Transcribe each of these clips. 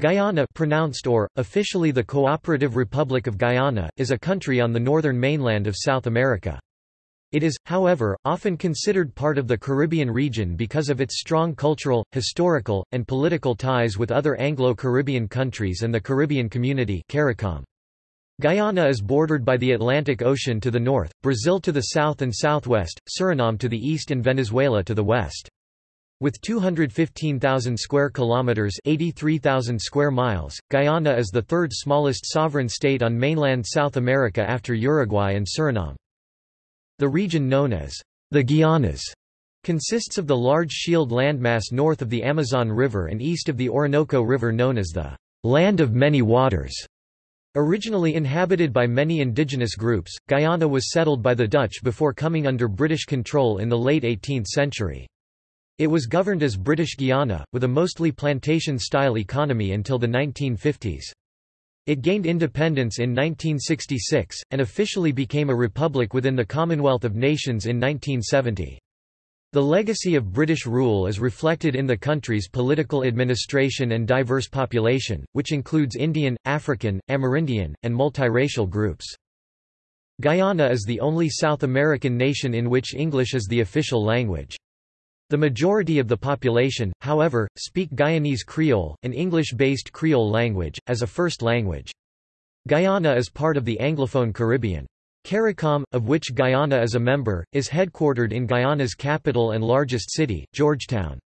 Guyana pronounced or, officially the Cooperative Republic of Guyana, is a country on the northern mainland of South America. It is, however, often considered part of the Caribbean region because of its strong cultural, historical, and political ties with other Anglo-Caribbean countries and the Caribbean Community CARICOM. Guyana is bordered by the Atlantic Ocean to the north, Brazil to the south and southwest, Suriname to the east and Venezuela to the west. With 215,000 square kilometers, 83,000 square miles, Guyana is the third smallest sovereign state on mainland South America after Uruguay and Suriname. The region known as the Guianas consists of the large shield landmass north of the Amazon River and east of the Orinoco River known as the land of many waters. Originally inhabited by many indigenous groups, Guyana was settled by the Dutch before coming under British control in the late 18th century. It was governed as British Guiana, with a mostly plantation-style economy until the 1950s. It gained independence in 1966, and officially became a republic within the Commonwealth of Nations in 1970. The legacy of British rule is reflected in the country's political administration and diverse population, which includes Indian, African, Amerindian, and multiracial groups. Guyana is the only South American nation in which English is the official language. The majority of the population, however, speak Guyanese Creole, an English-based Creole language, as a first language. Guyana is part of the Anglophone Caribbean. CARICOM, of which Guyana is a member, is headquartered in Guyana's capital and largest city, Georgetown.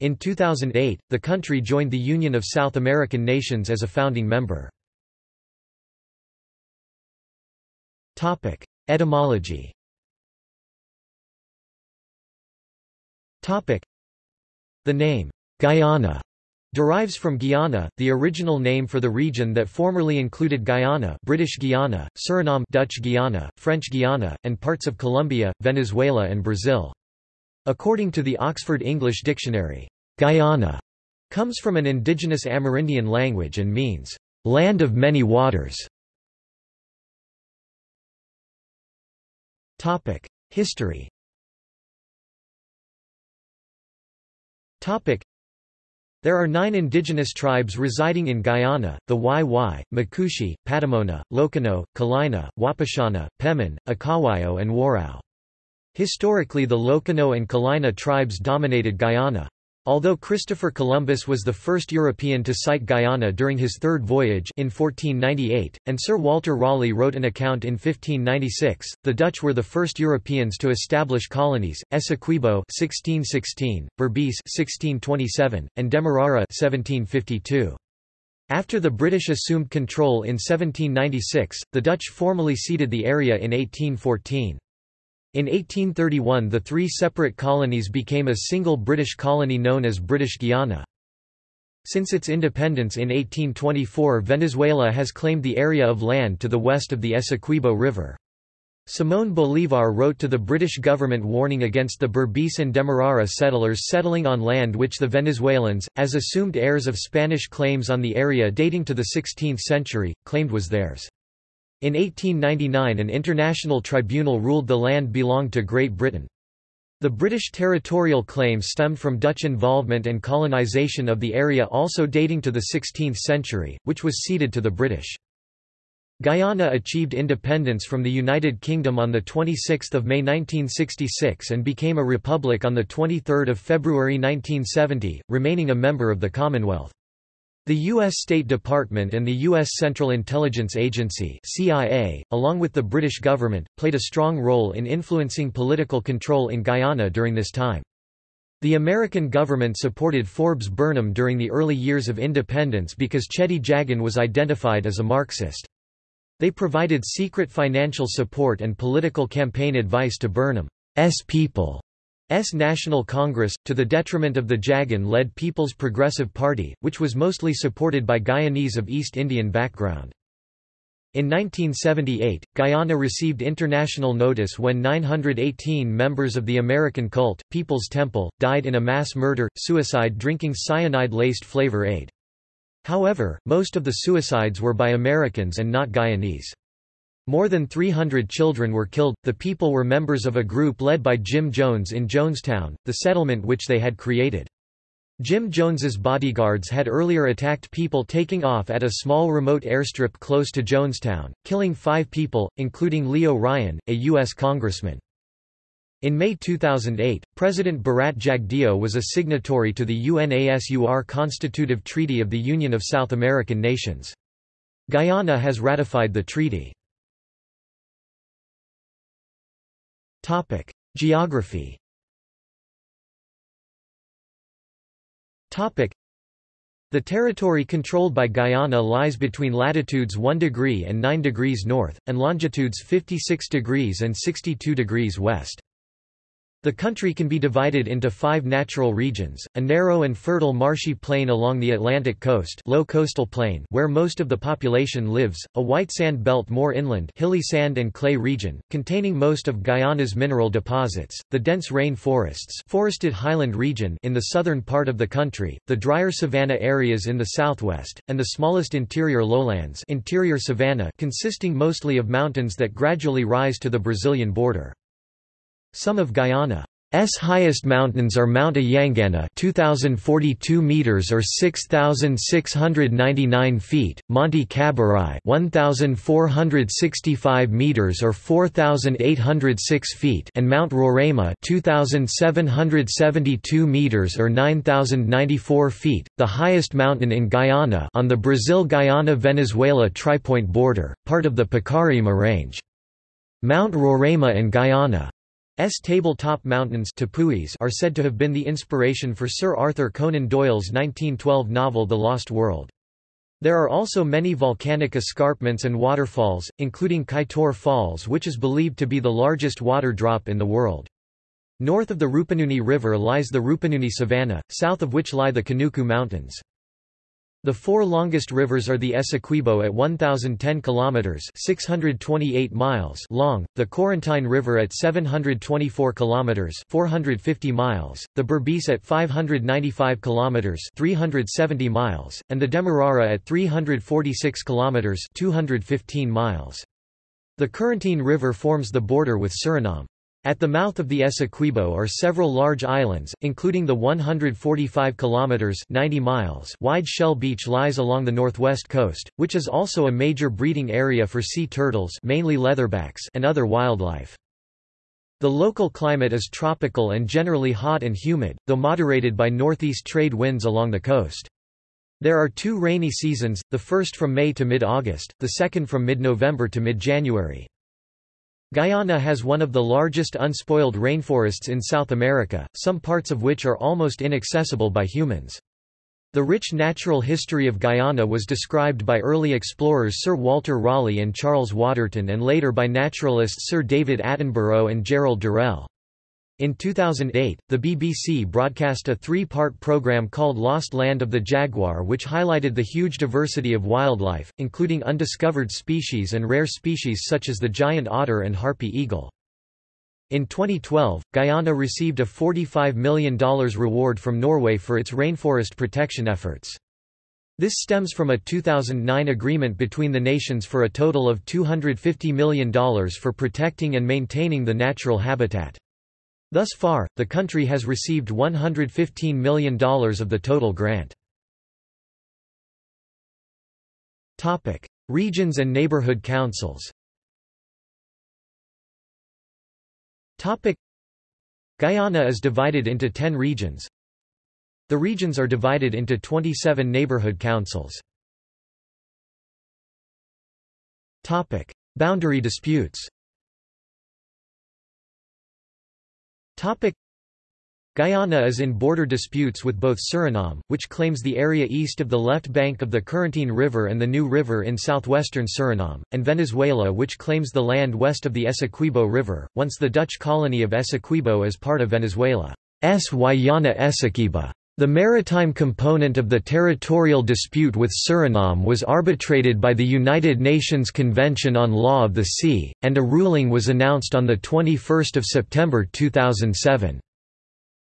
In 2008, the country joined the Union of South American Nations as a founding member. Etymology The name, Guyana, derives from Guyana, the original name for the region that formerly included Guyana British Guiana, Suriname Dutch Guiana, French Guiana, and parts of Colombia, Venezuela and Brazil. According to the Oxford English Dictionary, Guyana comes from an indigenous Amerindian language and means, land of many waters. History There are nine indigenous tribes residing in Guyana, the Wai-Wai, Macushi, Patamona, Lokono, Kalina, Wapishana, Pemon, Akawayo and Warao. Historically the Lokono and Kalina tribes dominated Guyana. Although Christopher Columbus was the first European to sight Guyana during his third voyage in 1498, and Sir Walter Raleigh wrote an account in 1596, the Dutch were the first Europeans to establish colonies, Essequibo 1616, Berbice 1627, and Demerara 1752. After the British assumed control in 1796, the Dutch formally ceded the area in 1814. In 1831 the three separate colonies became a single British colony known as British Guiana. Since its independence in 1824 Venezuela has claimed the area of land to the west of the Essequibo River. Simón Bolívar wrote to the British government warning against the Berbice and Demerara settlers settling on land which the Venezuelans, as assumed heirs of Spanish claims on the area dating to the 16th century, claimed was theirs. In 1899 an international tribunal ruled the land belonged to Great Britain. The British territorial claim stemmed from Dutch involvement and colonisation of the area also dating to the 16th century, which was ceded to the British. Guyana achieved independence from the United Kingdom on 26 May 1966 and became a republic on 23 February 1970, remaining a member of the Commonwealth. The U.S. State Department and the U.S. Central Intelligence Agency CIA, along with the British government, played a strong role in influencing political control in Guyana during this time. The American government supported Forbes Burnham during the early years of independence because Cheddi Jagan was identified as a Marxist. They provided secret financial support and political campaign advice to Burnham's people National Congress, to the detriment of the Jagan-led People's Progressive Party, which was mostly supported by Guyanese of East Indian background. In 1978, Guyana received international notice when 918 members of the American cult, People's Temple, died in a mass murder, suicide drinking cyanide-laced flavor aid. However, most of the suicides were by Americans and not Guyanese. More than 300 children were killed. The people were members of a group led by Jim Jones in Jonestown, the settlement which they had created. Jim Jones's bodyguards had earlier attacked people taking off at a small remote airstrip close to Jonestown, killing five people, including Leo Ryan, a U.S. congressman. In May 2008, President Bharat Jagdeo was a signatory to the UNASUR Constitutive Treaty of the Union of South American Nations. Guyana has ratified the treaty. Geography. Topic: The territory controlled by Guyana lies between latitudes 1 degree and 9 degrees north, and longitudes 56 degrees and 62 degrees west. The country can be divided into five natural regions, a narrow and fertile marshy plain along the Atlantic coast low coastal plain where most of the population lives, a white sand belt more inland hilly sand and clay region, containing most of Guyana's mineral deposits, the dense rain forests forested highland region in the southern part of the country, the drier savanna areas in the southwest, and the smallest interior lowlands interior savanna consisting mostly of mountains that gradually rise to the Brazilian border. Some of Guyana's highest mountains are Mount Ayangana 2042 meters or 6699 feet, Monte Caburaí 1465 meters or 4806 feet, and Mount Roraima 2772 meters or 9094 feet, the highest mountain in Guyana on the Brazil-Guyana-Venezuela tripoint border, part of the Pakaraima range. Mount Roraima and Guyana tabletop mountains are said to have been the inspiration for Sir Arthur Conan Doyle's 1912 novel The Lost World. There are also many volcanic escarpments and waterfalls, including Kaieteur Falls which is believed to be the largest water drop in the world. North of the Rupununi River lies the Rupununi Savannah, south of which lie the Kanuku Mountains. The four longest rivers are the Essequibo at 1010 kilometers (628 miles) long, the Corentyne River at 724 kilometers (450 miles), the Berbice at 595 kilometers (370 miles), and the Demerara at 346 kilometers (215 miles). The Corentyne River forms the border with Suriname. At the mouth of the Essequibo are several large islands, including the 145 kilometers (90 miles) wide Shell Beach lies along the northwest coast, which is also a major breeding area for sea turtles, mainly leatherbacks, and other wildlife. The local climate is tropical and generally hot and humid, though moderated by northeast trade winds along the coast. There are two rainy seasons, the first from May to mid-August, the second from mid-November to mid-January. Guyana has one of the largest unspoiled rainforests in South America, some parts of which are almost inaccessible by humans. The rich natural history of Guyana was described by early explorers Sir Walter Raleigh and Charles Waterton and later by naturalists Sir David Attenborough and Gerald Durrell. In 2008, the BBC broadcast a three-part programme called Lost Land of the Jaguar which highlighted the huge diversity of wildlife, including undiscovered species and rare species such as the giant otter and harpy eagle. In 2012, Guyana received a $45 million reward from Norway for its rainforest protection efforts. This stems from a 2009 agreement between the nations for a total of $250 million for protecting and maintaining the natural habitat. Thus far, the country has received $115 million of the total grant. Topic: Regions and neighborhood councils Topic: Guyana is divided into 10 regions. The regions are divided into 27 neighborhood councils. Topic: Boundary disputes Topic Guyana is in border disputes with both Suriname, which claims the area east of the left bank of the Corentyne River and the New River in southwestern Suriname, and Venezuela which claims the land west of the Essequibo River, once the Dutch colony of Essequibo as part of Venezuela's Guayana Essequiba. The maritime component of the territorial dispute with Suriname was arbitrated by the United Nations Convention on Law of the Sea, and a ruling was announced on 21 September 2007.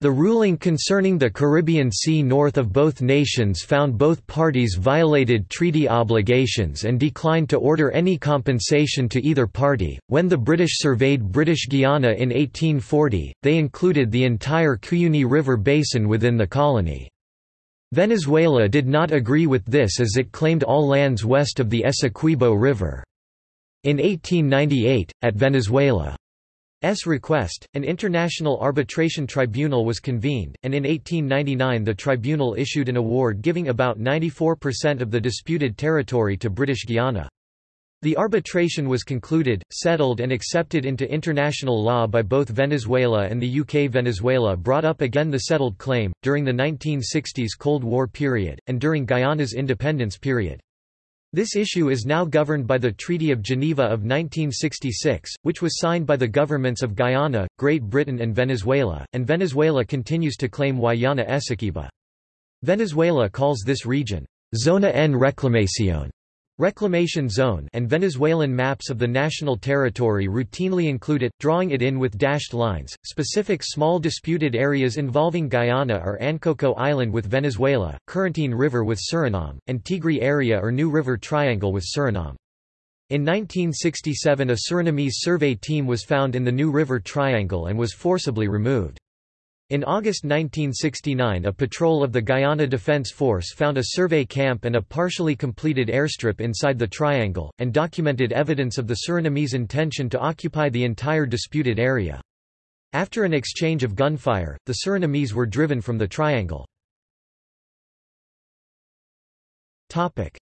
The ruling concerning the Caribbean Sea north of both nations found both parties violated treaty obligations and declined to order any compensation to either party. When the British surveyed British Guiana in 1840, they included the entire Cuyuni River basin within the colony. Venezuela did not agree with this as it claimed all lands west of the Essequibo River. In 1898, at Venezuela's request, an international arbitration tribunal was convened, and in 1899 the tribunal issued an award giving about 94% of the disputed territory to British Guiana. The arbitration was concluded, settled and accepted into international law by both Venezuela and the UK. Venezuela brought up again the settled claim, during the 1960s Cold War period, and during Guyana's independence period. This issue is now governed by the Treaty of Geneva of 1966, which was signed by the governments of Guyana, Great Britain and Venezuela, and Venezuela continues to claim Guayana Essequiba. Venezuela calls this region, Zona en Reclamación, Reclamation Zone and Venezuelan maps of the national territory routinely include it, drawing it in with dashed lines. Specific small disputed areas involving Guyana are Ankoko Island with Venezuela, Corentyne River with Suriname, and Tigre Area or New River Triangle with Suriname. In 1967 a Surinamese survey team was found in the New River Triangle and was forcibly removed. In August 1969 a patrol of the Guyana Defense Force found a survey camp and a partially completed airstrip inside the triangle, and documented evidence of the Surinamese intention to occupy the entire disputed area. After an exchange of gunfire, the Surinamese were driven from the triangle.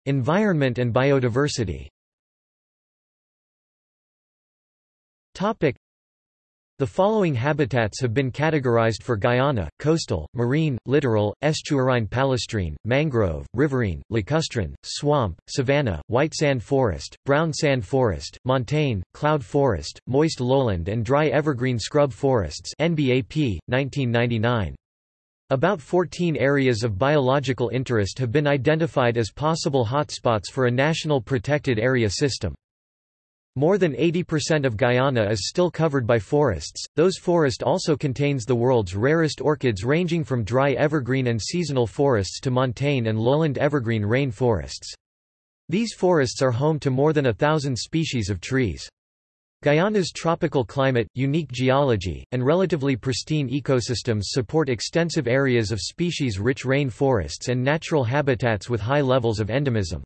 Environment and biodiversity the following habitats have been categorized for Guyana, coastal, marine, littoral, estuarine palustrine, mangrove, riverine, lacustrine, swamp, savanna, white sand forest, brown sand forest, montane, cloud forest, moist lowland and dry evergreen scrub forests NBAP, 1999. About 14 areas of biological interest have been identified as possible hotspots for a national protected area system. More than 80% of Guyana is still covered by forests, those forest also contains the world's rarest orchids ranging from dry evergreen and seasonal forests to montane and lowland evergreen rain forests. These forests are home to more than a thousand species of trees. Guyana's tropical climate, unique geology, and relatively pristine ecosystems support extensive areas of species-rich rain forests and natural habitats with high levels of endemism.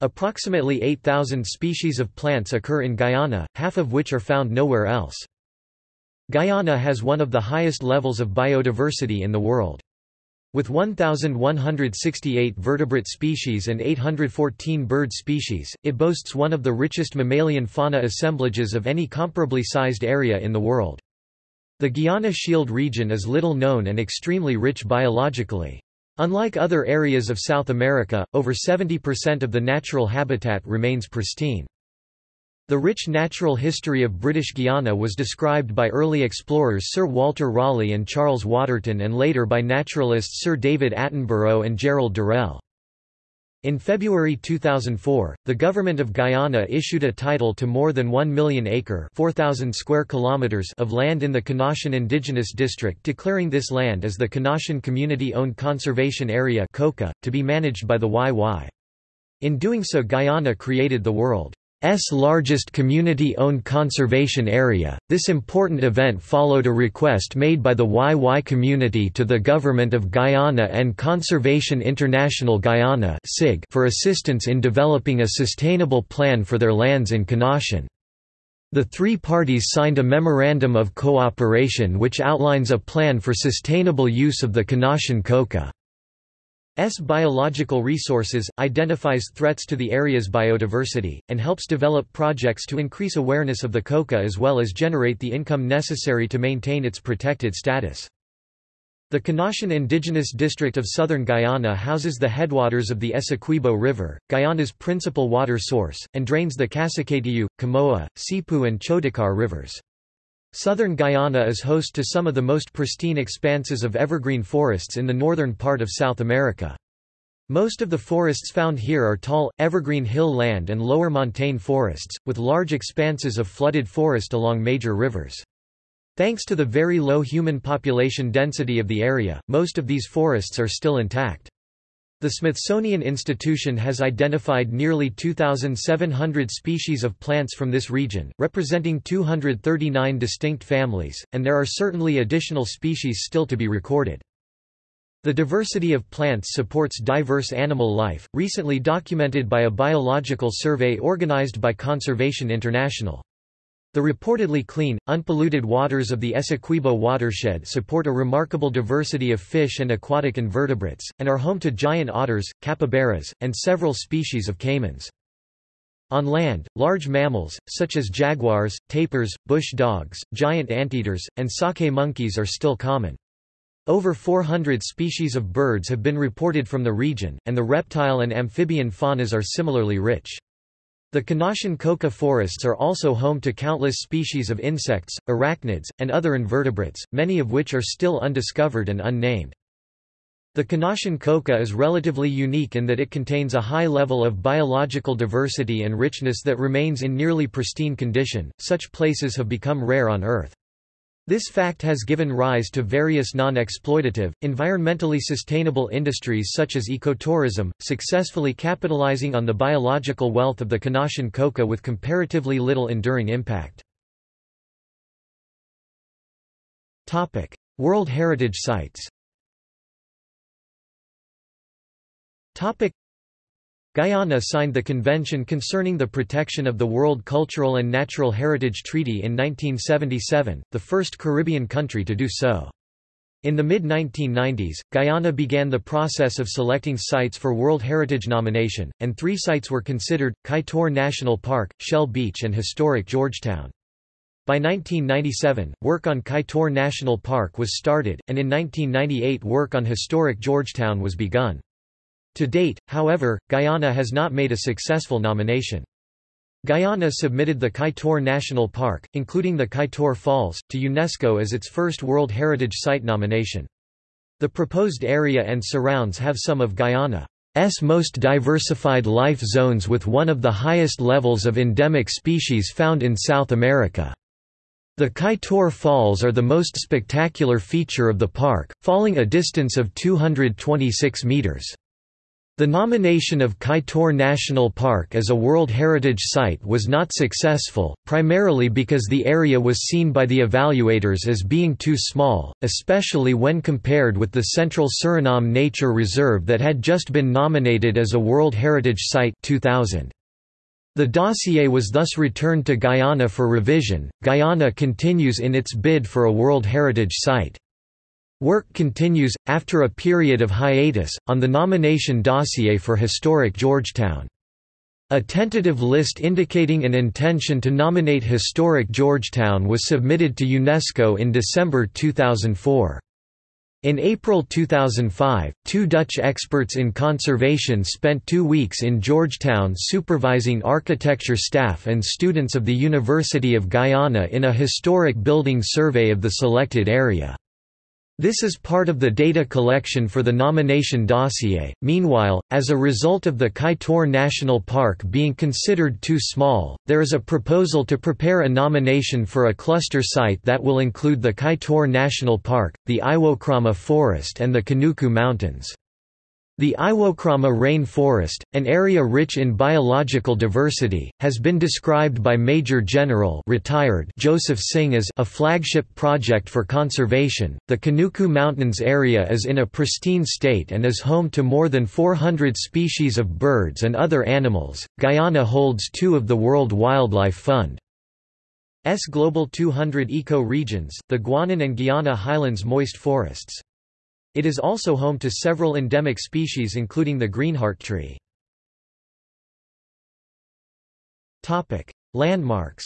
Approximately 8,000 species of plants occur in Guyana, half of which are found nowhere else. Guyana has one of the highest levels of biodiversity in the world. With 1,168 vertebrate species and 814 bird species, it boasts one of the richest mammalian fauna assemblages of any comparably sized area in the world. The Guiana Shield region is little known and extremely rich biologically. Unlike other areas of South America, over 70% of the natural habitat remains pristine. The rich natural history of British Guiana was described by early explorers Sir Walter Raleigh and Charles Waterton and later by naturalists Sir David Attenborough and Gerald Durrell. In February 2004, the government of Guyana issued a title to more than 1 million acre 4,000 square kilometers of land in the Konashen Indigenous District declaring this land as the Konashen Community-Owned Conservation Area to be managed by the Wai-Wai. In doing so Guyana created the world S largest community-owned conservation area. This important event followed a request made by the Wai-Wai community to the Government of Guyana and Conservation International Guyana for assistance in developing a sustainable plan for their lands in Konashen. The three parties signed a Memorandum of Cooperation which outlines a plan for sustainable use of the Konashen Coca. S biological resources, identifies threats to the area's biodiversity, and helps develop projects to increase awareness of the coca as well as generate the income necessary to maintain its protected status. The Konashen Indigenous District of southern Guyana houses the headwaters of the Essequibo River, Guyana's principal water source, and drains the Kassikaityu, Kamoa, Sipu and Chodikar rivers. Southern Guyana is host to some of the most pristine expanses of evergreen forests in the northern part of South America. Most of the forests found here are tall, evergreen hill land and lower montane forests, with large expanses of flooded forest along major rivers. Thanks to the very low human population density of the area, most of these forests are still intact. The Smithsonian Institution has identified nearly 2,700 species of plants from this region, representing 239 distinct families, and there are certainly additional species still to be recorded. The diversity of plants supports diverse animal life, recently documented by a biological survey organized by Conservation International. The reportedly clean, unpolluted waters of the Essequibo watershed support a remarkable diversity of fish and aquatic invertebrates, and are home to giant otters, capybaras, and several species of caimans. On land, large mammals, such as jaguars, tapirs, bush dogs, giant anteaters, and saki monkeys are still common. Over 400 species of birds have been reported from the region, and the reptile and amphibian faunas are similarly rich. The Konashen coca forests are also home to countless species of insects, arachnids, and other invertebrates, many of which are still undiscovered and unnamed. The Konashen coca is relatively unique in that it contains a high level of biological diversity and richness that remains in nearly pristine condition. Such places have become rare on Earth. This fact has given rise to various non-exploitative, environmentally sustainable industries such as ecotourism, successfully capitalizing on the biological wealth of the Konashen coca with comparatively little enduring impact. World Heritage Sites Guyana signed the Convention Concerning the Protection of the World Cultural and Natural Heritage Treaty in 1977, the first Caribbean country to do so. In the mid-1990s, Guyana began the process of selecting sites for World Heritage nomination, and three sites were considered, Kaieteur National Park, Shell Beach and historic Georgetown. By 1997, work on Kaieteur National Park was started, and in 1998 work on historic Georgetown was begun. To date, however, Guyana has not made a successful nomination. Guyana submitted the Kaieteur National Park, including the Kaieteur Falls, to UNESCO as its first World Heritage Site nomination. The proposed area and surrounds have some of Guyana's most diversified life zones with one of the highest levels of endemic species found in South America. The Kaieteur Falls are the most spectacular feature of the park, falling a distance of 226 meters. The nomination of Kaieteur National Park as a World Heritage Site was not successful, primarily because the area was seen by the evaluators as being too small, especially when compared with the Central Suriname Nature Reserve that had just been nominated as a World Heritage Site 2000. The dossier was thus returned to Guyana for revision. Guyana continues in its bid for a World Heritage Site. Work continues, after a period of hiatus, on the nomination dossier for historic Georgetown. A tentative list indicating an intention to nominate historic Georgetown was submitted to UNESCO in December 2004. In April 2005, two Dutch experts in conservation spent two weeks in Georgetown supervising architecture staff and students of the University of Guyana in a historic building survey of the selected area. This is part of the data collection for the nomination dossier. Meanwhile, as a result of the Kaieteur National Park being considered too small, there is a proposal to prepare a nomination for a cluster site that will include the Kaieteur National Park, the Iwokrama Forest, and the Kanuku Mountains. The Iwokrama rain forest, an area rich in biological diversity, has been described by Major General retired Joseph Singh as a flagship project for conservation. The Kanuku Mountains area is in a pristine state and is home to more than 400 species of birds and other animals. Guyana holds two of the World Wildlife Fund. S Global 200 eco-regions, the Guianan and Guiana Highlands moist forests. It is also home to several endemic species including the greenheart tree. Landmarks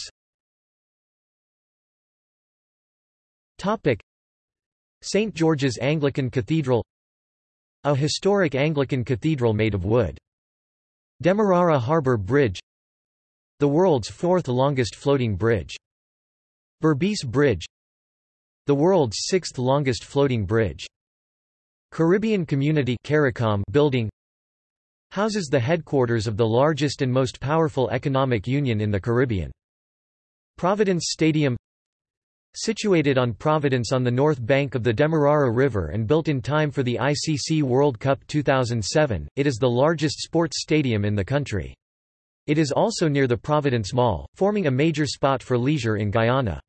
St. George's Anglican Cathedral A historic Anglican cathedral made of wood. Demerara Harbour Bridge The world's fourth longest floating bridge. Berbice Bridge The world's sixth longest floating bridge. Caribbean Community CARICOM building houses the headquarters of the largest and most powerful economic union in the Caribbean. Providence Stadium Situated on Providence on the north bank of the Demerara River and built in time for the ICC World Cup 2007, it is the largest sports stadium in the country. It is also near the Providence Mall, forming a major spot for leisure in Guyana.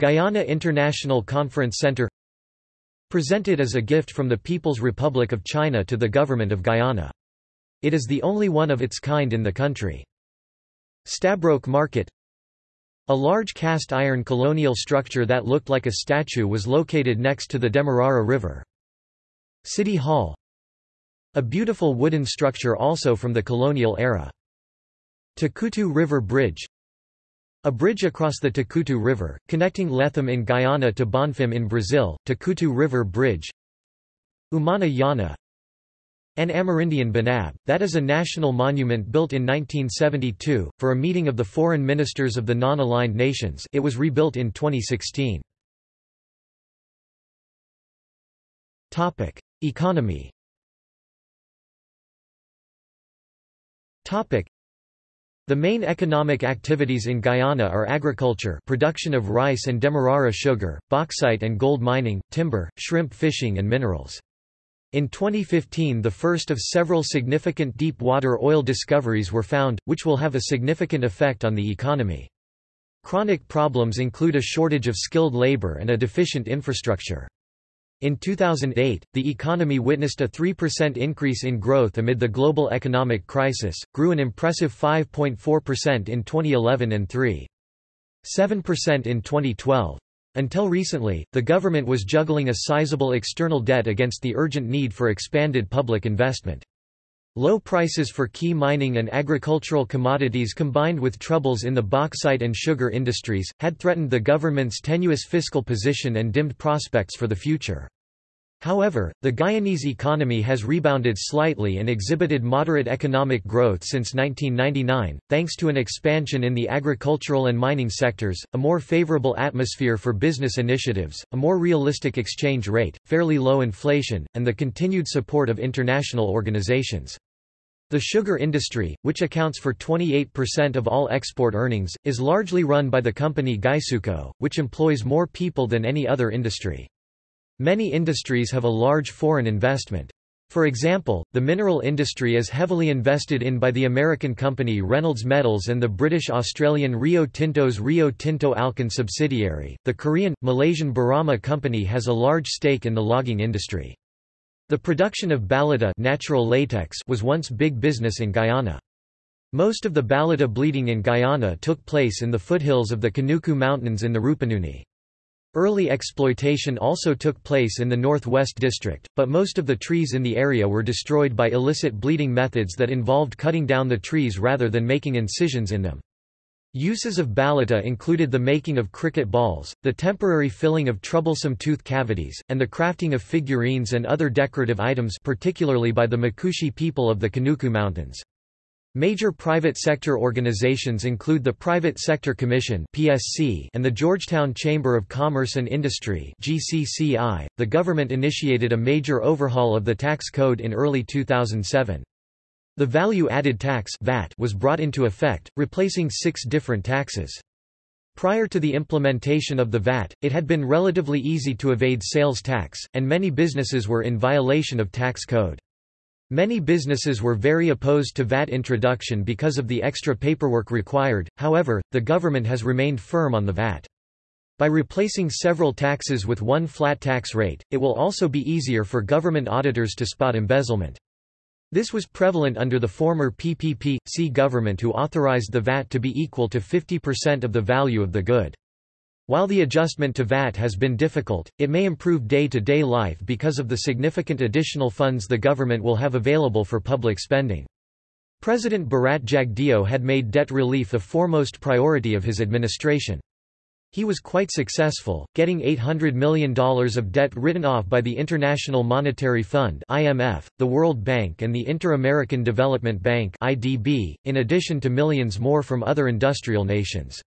Guyana International Conference Center Presented as a gift from the People's Republic of China to the Government of Guyana. It is the only one of its kind in the country. Stabroek Market A large cast iron colonial structure that looked like a statue was located next to the Demerara River. City Hall A beautiful wooden structure also from the colonial era. Takutu River Bridge A bridge across the Takutu River, connecting Lethem in Guyana to Bonfim in Brazil, Takutu River Bridge Umana Yana an Amerindian Benab, that is a national monument built in 1972, for a meeting of the foreign ministers of the non-aligned nations it was rebuilt in 2016. Economy the main economic activities in Guyana are agriculture production of rice and demerara sugar, bauxite and gold mining, timber, shrimp fishing and minerals. In 2015 the first of several significant deep-water oil discoveries were found, which will have a significant effect on the economy. Chronic problems include a shortage of skilled labor and a deficient infrastructure. In 2008, the economy witnessed a 3% increase in growth amid the global economic crisis, grew an impressive 5.4% in 2011 and 3.7% in 2012. Until recently, the government was juggling a sizable external debt against the urgent need for expanded public investment. Low prices for key mining and agricultural commodities combined with troubles in the bauxite and sugar industries, had threatened the government's tenuous fiscal position and dimmed prospects for the future. However, the Guyanese economy has rebounded slightly and exhibited moderate economic growth since 1999, thanks to an expansion in the agricultural and mining sectors, a more favorable atmosphere for business initiatives, a more realistic exchange rate, fairly low inflation, and the continued support of international organizations. The sugar industry, which accounts for 28% of all export earnings, is largely run by the company GuySuCo, which employs more people than any other industry. Many industries have a large foreign investment. For example, the mineral industry is heavily invested in by the American company Reynolds Metals and the British-Australian Rio Tinto's Rio Tinto Alcan subsidiary. The Korean, Malaysian Barama company has a large stake in the logging industry. The production of balata natural latex was once big business in Guyana. Most of the balata bleeding in Guyana took place in the foothills of the Kanuku Mountains in the Rupununi. Early exploitation also took place in the Northwest District, but most of the trees in the area were destroyed by illicit bleeding methods that involved cutting down the trees rather than making incisions in them. Uses of balata included the making of cricket balls, the temporary filling of troublesome tooth cavities, and the crafting of figurines and other decorative items particularly by the Makushi people of the Kanuku Mountains. Major private sector organizations include the Private Sector Commission (PSC) and the Georgetown Chamber of Commerce and Industry (GCCI). The government initiated a major overhaul of the tax code in early 2007. The value-added tax (VAT) was brought into effect, replacing 6 different taxes. Prior to the implementation of the VAT, it had been relatively easy to evade sales tax, and many businesses were in violation of tax code. Many businesses were very opposed to VAT introduction because of the extra paperwork required, however, the government has remained firm on the VAT. By replacing several taxes with one flat tax rate, it will also be easier for government auditors to spot embezzlement. This was prevalent under the former PPP.C government who authorized the VAT to be equal to 50% of the value of the good. While the adjustment to VAT has been difficult, it may improve day-to-day -day life because of the significant additional funds the government will have available for public spending. President Bharat Jagdeo had made debt relief a foremost priority of his administration. He was quite successful, getting $800 million of debt written off by the International Monetary Fund (IMF), the World Bank and the Inter-American Development Bank (IDB), in addition to millions more from other industrial nations.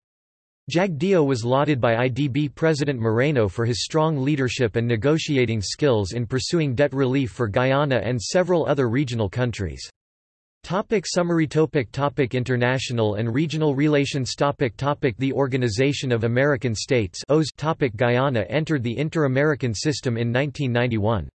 Jagdeo was lauded by IDB President Moreno for his strong leadership and negotiating skills in pursuing debt relief for Guyana and several other regional countries. Topic summary topic topic International and regional relations topic topic The Organization of American States topic Guyana entered the Inter-American System in 1991.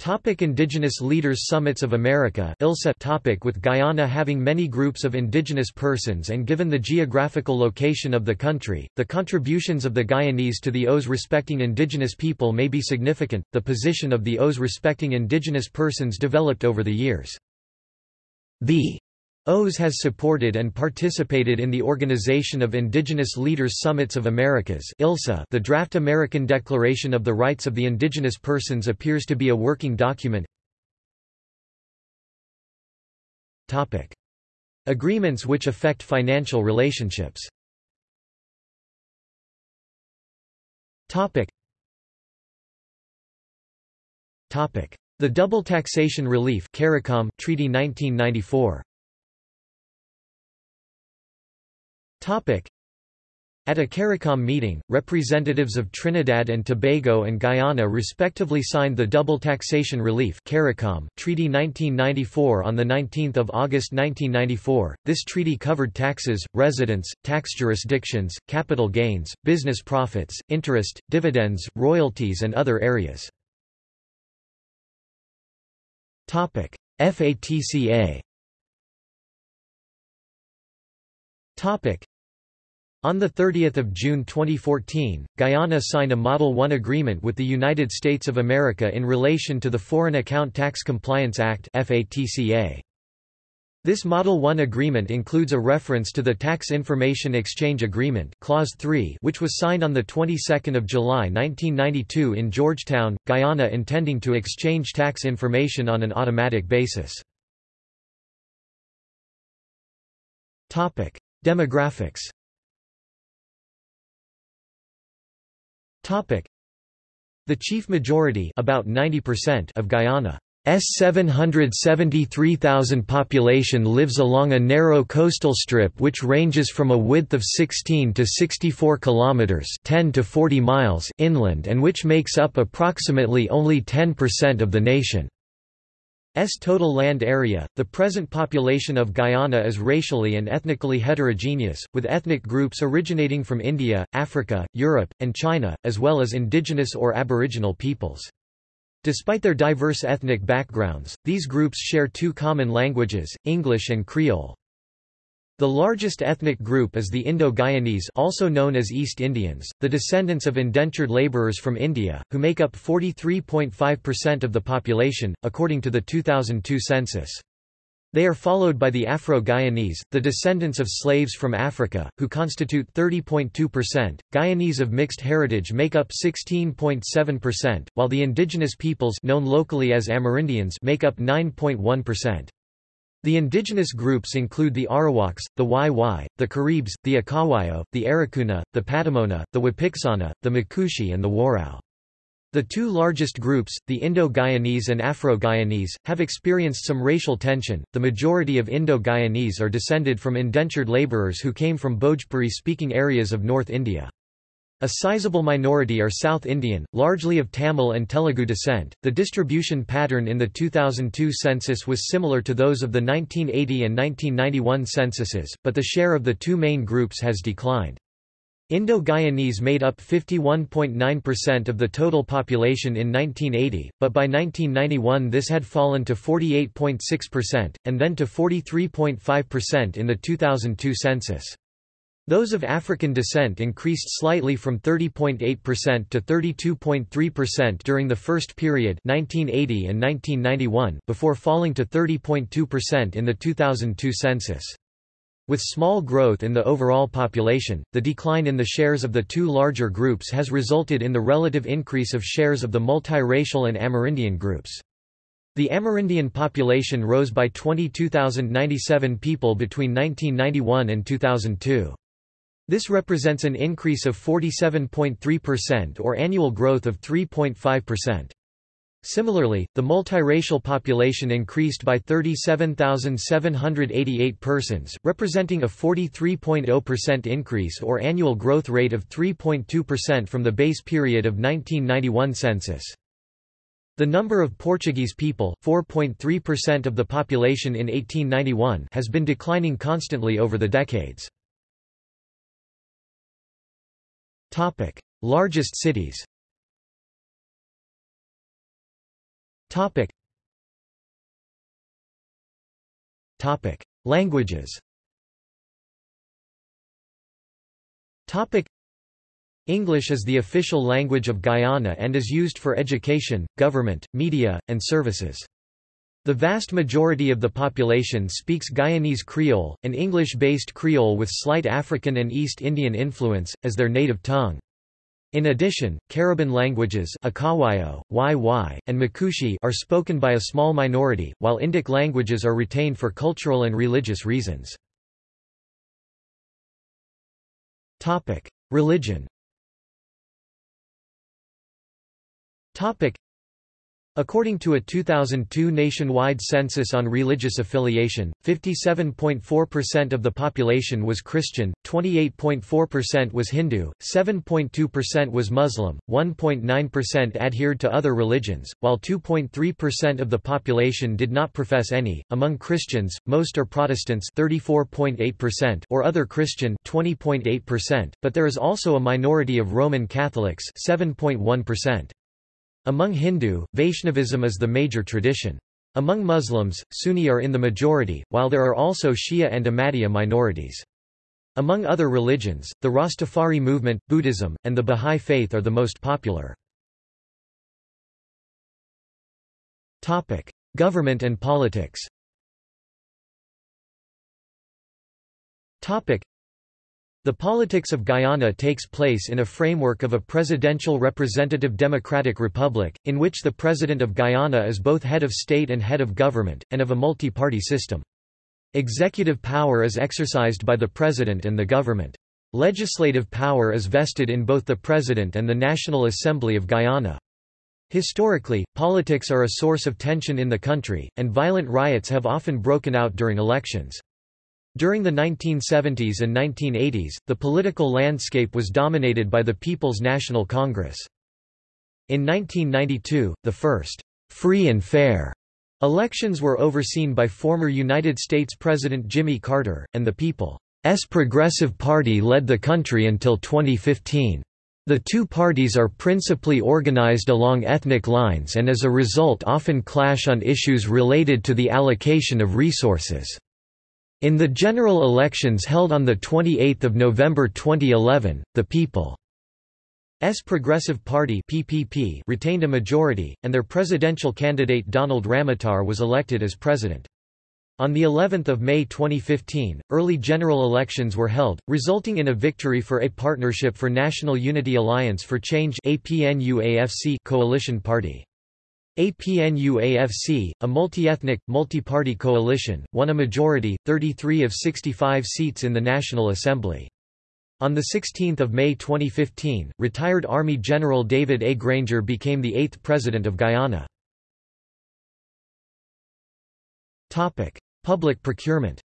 Topic Indigenous Leaders Summits of America ILSA topic With Guyana having many groups of indigenous persons and given the geographical location of the country, the contributions of the Guyanese to the OAS respecting indigenous people may be significant. The position of the OAS respecting indigenous persons developed over the years. The OAS has supported and participated in the Organization of Indigenous Leaders Summits of Americas ILSA. .The draft American Declaration of the Rights of the Indigenous Persons appears to be a working document Topic. Agreements which affect financial relationships Topic. Topic. The Double Taxation Relief CARICOM Treaty 1994 At a CARICOM meeting, representatives of Trinidad and Tobago and Guyana respectively signed the Double Taxation Relief CARICOM Treaty 1994 on 19 August 1994. This treaty covered taxes, residence, tax jurisdictions, capital gains, business profits, interest, dividends, royalties and other areas. Topic. FATCA on 30 June 2014, Guyana signed a Model 1 agreement with the United States of America in relation to the Foreign Account Tax Compliance Act This Model 1 agreement includes a reference to the Tax Information Exchange Agreement Clause 3 which was signed on the 22nd of July 1992 in Georgetown, Guyana intending to exchange tax information on an automatic basis. Demographics The chief majority about 90% of Guyana's 773,000 population lives along a narrow coastal strip which ranges from a width of 16 to 64 kilometers, 10 to 40 miles inland and which makes up approximately only 10% of the nation. S total land area. The present population of Guyana is racially and ethnically heterogeneous, with ethnic groups originating from India, Africa, Europe, and China, as well as indigenous or aboriginal peoples. Despite their diverse ethnic backgrounds, these groups share two common languages, English and Creole. The largest ethnic group is the Indo-Guyanese also known as East Indians, the descendants of indentured laborers from India, who make up 43.5% of the population, according to the 2002 census. They are followed by the Afro-Guyanese, the descendants of slaves from Africa, who constitute 30.2%. Guyanese of mixed heritage make up 16.7%, while the indigenous peoples known locally as Amerindians make up 9.1%. The indigenous groups include the Arawaks, the Wai-Wai, the Caribs, the Akawayo, the Arekuna, the Patamona, the Wapixana, the Makushi and the Warao. The two largest groups, the Indo-Guyanese and Afro-Guyanese, have experienced some racial tension. The majority of Indo-Guyanese are descended from indentured laborers who came from Bhojpuri-speaking areas of North India. A sizable minority are South Indian, largely of Tamil and Telugu descent. The distribution pattern in the 2002 census was similar to those of the 1980 and 1991 censuses, but the share of the two main groups has declined. Indo-Guyanese made up 51.9% of the total population in 1980, but by 1991 this had fallen to 48.6%, and then to 43.5% in the 2002 census. Those of African descent increased slightly from 30.8% to 32.3% during the first period 1980 and 1991 before falling to 30.2% in the 2002 census. With small growth in the overall population, the decline in the shares of the two larger groups has resulted in the relative increase of shares of the multiracial and Amerindian groups. The Amerindian population rose by 22,097 people between 1991 and 2002. This represents an increase of 47.3% or annual growth of 3.5%. Similarly, the multiracial population increased by 37,788 persons, representing a 43.0% increase or annual growth rate of 3.2% from the base period of 1991 census. The number of Portuguese people 4.3% of the population in 1891 has been declining constantly over the decades. Topic: Largest cities. Topic. Topic. Languages Topic. English is the official language of Guyana and is used for education, government, media, and services. The vast majority of the population speaks Guyanese Creole, an English-based Creole with slight African and East Indian influence, as their native tongue. In addition, Cariban languages Akawayo, Wai and Makushi are spoken by a small minority, while Indic languages are retained for cultural and religious reasons. Religion According to a 2002 nationwide census on religious affiliation, 57.4% of the population was Christian, 28.4% was Hindu, 7.2% was Muslim, 1.9% adhered to other religions, while 2.3% of the population did not profess any. Among Christians, most are Protestants, 34.8% or other Christian, 20.8%, but there is also a minority of Roman Catholics, 7.1%. Among Hindu, Vaishnavism is the major tradition. Among Muslims, Sunni are in the majority, while there are also Shia and Ahmadiyya minorities. Among other religions, the Rastafari movement, Buddhism, and the Bahá'í Faith are the most popular. Government and politics the politics of Guyana takes place in a framework of a presidential representative democratic republic, in which the President of Guyana is both head of state and head of government, and of a multi-party system. Executive power is exercised by the President and the government. Legislative power is vested in both the President and the National Assembly of Guyana. Historically, politics are a source of tension in the country, and violent riots have often broken out during elections. During the 1970s and 1980s, the political landscape was dominated by the People's National Congress. In 1992, the first free and fair elections were overseen by former United States President Jimmy Carter, and the People's Progressive Party led the country until 2015. The two parties are principally organized along ethnic lines and as a result often clash on issues related to the allocation of resources. In the general elections held on 28 November 2011, the People's Progressive Party PPP retained a majority, and their presidential candidate Donald Ramotar was elected as president. On the 11th of May 2015, early general elections were held, resulting in a victory for a Partnership for National Unity Alliance for Change coalition party. APNU-AFC, a multi-ethnic, multi-party coalition, won a majority, 33 of 65 seats in the National Assembly. On 16 May 2015, retired Army General David A. Granger became the eighth President of Guyana. Public procurement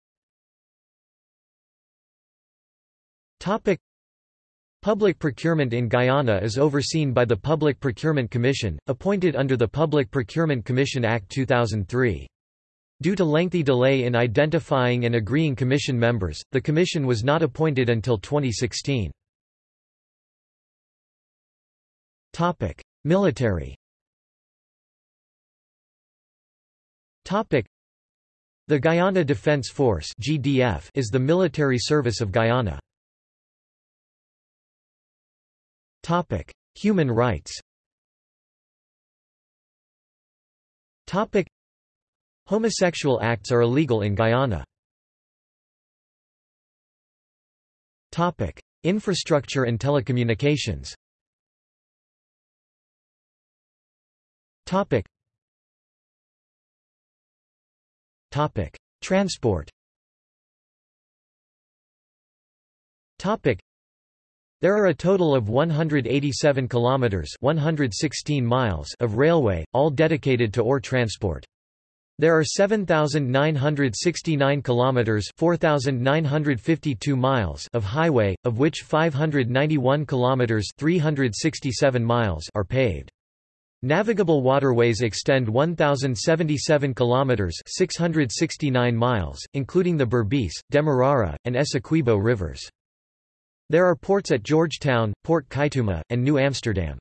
Public procurement in Guyana is overseen by the Public Procurement Commission, appointed under the Public Procurement Commission Act 2003. Due to lengthy delay in identifying and agreeing commission members, the commission was not appointed until 2016. Military The Guyana Defence Force is the military service of Guyana. Topic: Human rights. Topic: Homosexual acts are illegal in Guyana. Topic: Infrastructure and telecommunications. Topic: Topic: Transport. Topic: there are a total of 187 kilometers (116 miles) of railway, all dedicated to ore transport. There are 7969 kilometers (4952 miles) of highway, of which 591 kilometers (367 miles) are paved. Navigable waterways extend 1077 kilometers (669 miles), including the Berbice, Demerara, and Essequibo rivers. There are ports at Georgetown, Port Kaituma, and New Amsterdam.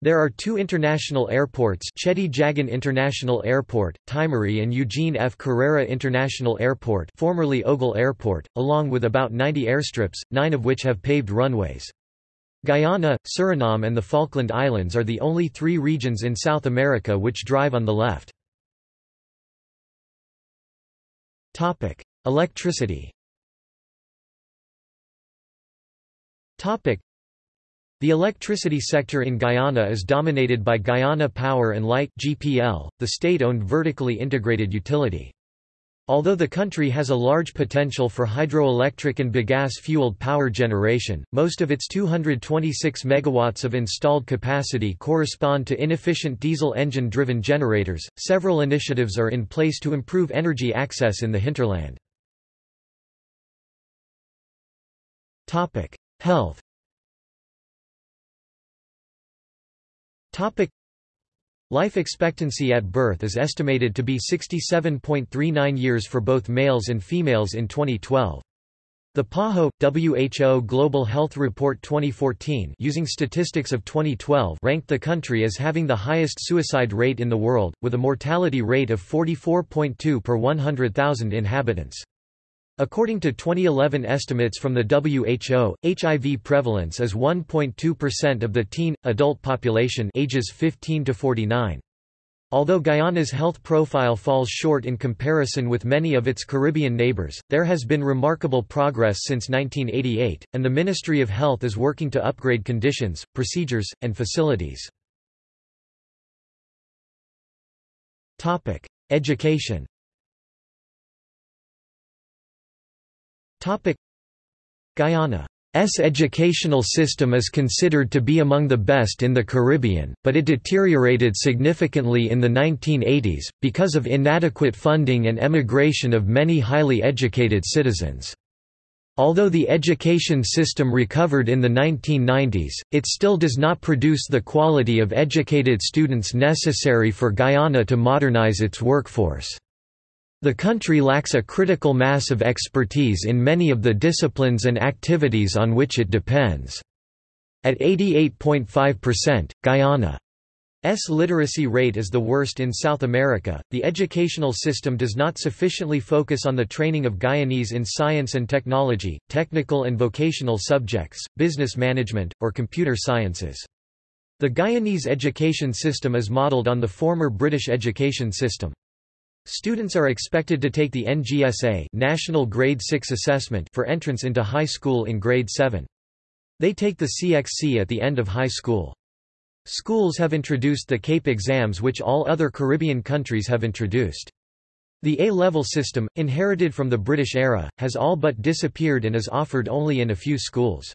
There are two international airports Cheddi Jagan International Airport, Timehri and Eugene F. Correia International Airport formerly Ogle Airport, along with about 90 airstrips, nine of which have paved runways. Guyana, Suriname and the Falkland Islands are the only three regions in South America which drive on the left. Electricity the electricity sector in Guyana is dominated by Guyana Power and Light (GPL), the state-owned vertically integrated utility. Although the country has a large potential for hydroelectric and bagasse-fueled power generation, most of its 226 megawatts of installed capacity correspond to inefficient diesel engine-driven generators. Several initiatives are in place to improve energy access in the hinterland. Topic: Health Topic Life expectancy at birth is estimated to be 67.39 years for both males and females in 2012. The PAHO WHO Global Health Report 2014 using statistics of 2012 ranked the country as having the highest suicide rate in the world with a mortality rate of 44.2 per 100,000 inhabitants. According to 2011 estimates from the WHO, HIV prevalence is 1.2% of the teen adult population ages 15 to 49. Although Guyana's health profile falls short in comparison with many of its Caribbean neighbors, there has been remarkable progress since 1988, and the Ministry of Health is working to upgrade conditions, procedures, and facilities. Education Guyana's educational system is considered to be among the best in the Caribbean, but it deteriorated significantly in the 1980s, because of inadequate funding and emigration of many highly educated citizens. Although the education system recovered in the 1990s, it still does not produce the quality of educated students necessary for Guyana to modernize its workforce. The country lacks a critical mass of expertise in many of the disciplines and activities on which it depends. At 88.5%, Guyana's literacy rate is the worst in South America. The educational system does not sufficiently focus on the training of Guyanese in science and technology, technical and vocational subjects, business management, or computer sciences. The Guyanese education system is modeled on the former British education system. Students are expected to take the NGSA National Grade 6 Assessment for entrance into high school in grade 7. They take the CXC at the end of high school. Schools have introduced the CAPE exams which all other Caribbean countries have introduced. The A-level system, inherited from the British era, has all but disappeared and is offered only in a few schools.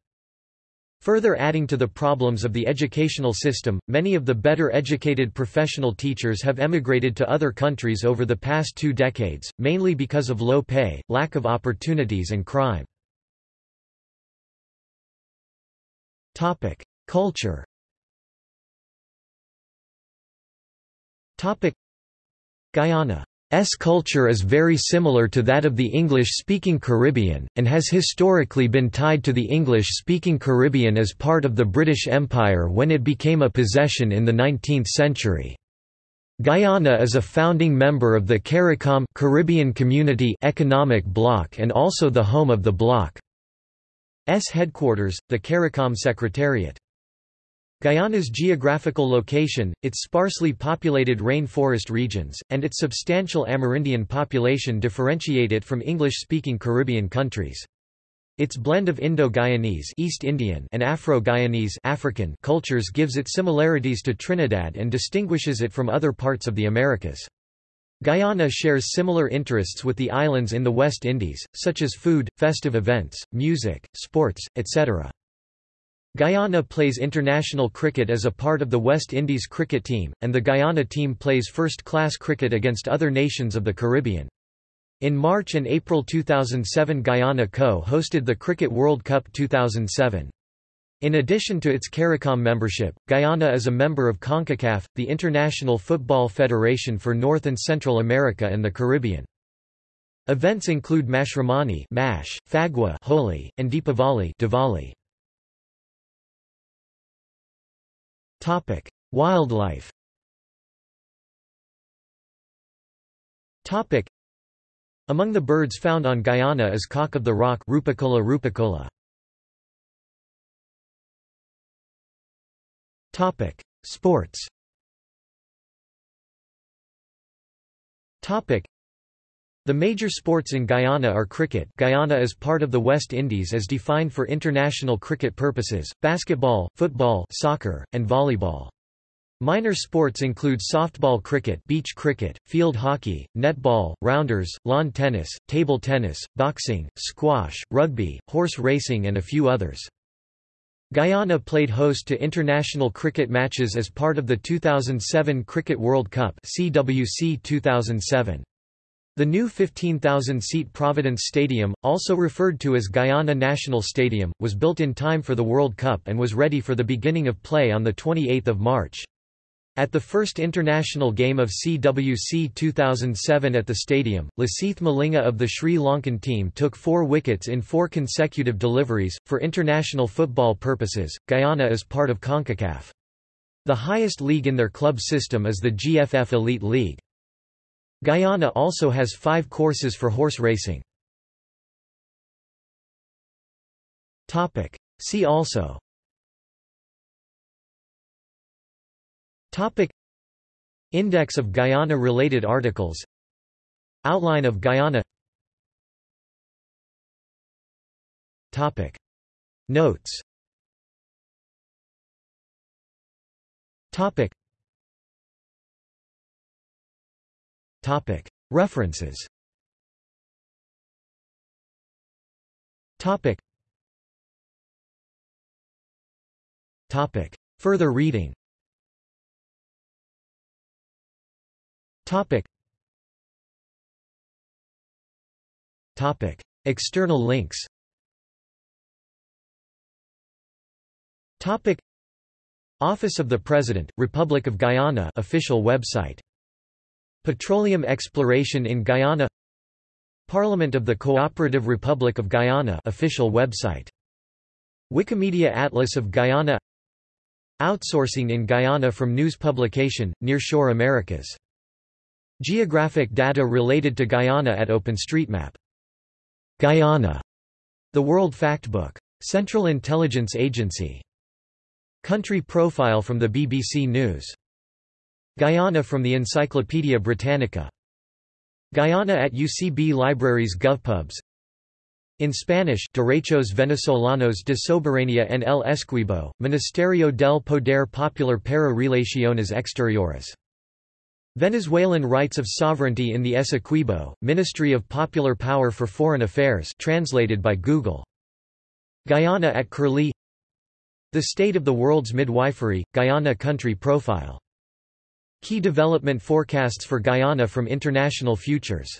Further adding to the problems of the educational system, many of the better educated professional teachers have emigrated to other countries over the past two decades, mainly because of low pay, lack of opportunities and crime. Culture Guyana S culture is very similar to that of the English-speaking Caribbean, and has historically been tied to the English-speaking Caribbean as part of the British Empire when it became a possession in the 19th century. Guyana is a founding member of the CARICOM Caribbean Community Economic Bloc and also the home of the bloc's headquarters, the CARICOM Secretariat. Guyana's geographical location, its sparsely populated rain-forest regions, and its substantial Amerindian population differentiate it from English-speaking Caribbean countries. Its blend of Indo-Guyanese East Indian and Afro-Guyanese African cultures gives it similarities to Trinidad and distinguishes it from other parts of the Americas. Guyana shares similar interests with the islands in the West Indies, such as food, festive events, music, sports, etc. Guyana plays international cricket as a part of the West Indies cricket team, and the Guyana team plays first-class cricket against other nations of the Caribbean. In March and April 2007 Guyana co-hosted the Cricket World Cup 2007. In addition to its CARICOM membership, Guyana is a member of CONCACAF, the International Football Federation for North and Central America and the Caribbean. Events include Mashramani Mash, Phagua Holi, and Deepavali Diwali. Wildlife Among the birds found on Guyana is cock of the rock Rupicola rupicola. Topic: Sports. Topic: The major sports in Guyana are cricket. Guyana is part of the West Indies as defined for international cricket purposes, basketball, football, soccer, and volleyball. Minor sports include softball cricket, beach cricket, field hockey, netball, rounders, lawn tennis, table tennis, boxing, squash, rugby, horse racing and a few others. Guyana played host to international cricket matches as part of the 2007 Cricket World Cup CWC 2007. The new 15,000-seat Providence Stadium, also referred to as Guyana National Stadium, was built in time for the World Cup and was ready for the beginning of play on 28 March. At the first international game of CWC 2007 at the stadium, Lasith Malinga of the Sri Lankan team took four wickets in four consecutive deliveries. For international football purposes, Guyana is part of CONCACAF. The highest league in their club system is the GFF Elite League. Guyana also has five courses for horse racing. See also. Index of Guyana-related articles. Outline of Guyana. Notes References. Further reading. External links. Topic. Office of the President, Republic of Guyana official website. Petroleum exploration in Guyana Parliament of the Cooperative Republic of Guyana official website. Wikimedia Atlas of Guyana Outsourcing in Guyana from news publication, Nearshore Americas Geographic data related to Guyana at OpenStreetMap. Guyana. The World Factbook. Central Intelligence Agency. Country profile from the BBC News. Guyana from the Encyclopaedia Britannica. Guyana at UCB Libraries GovPubs. In Spanish Derechos Venezolanos de Soberanía en el Essequibo, Ministerio del Poder Popular para Relaciones Exteriores. Venezuelan Rights of Sovereignty in the Essequibo, Ministry of Popular Power for Foreign Affairs translated by Google. Guyana at Curlie The State of the World's Midwifery, Guyana Country Profile. Key development forecasts for Guyana from International Futures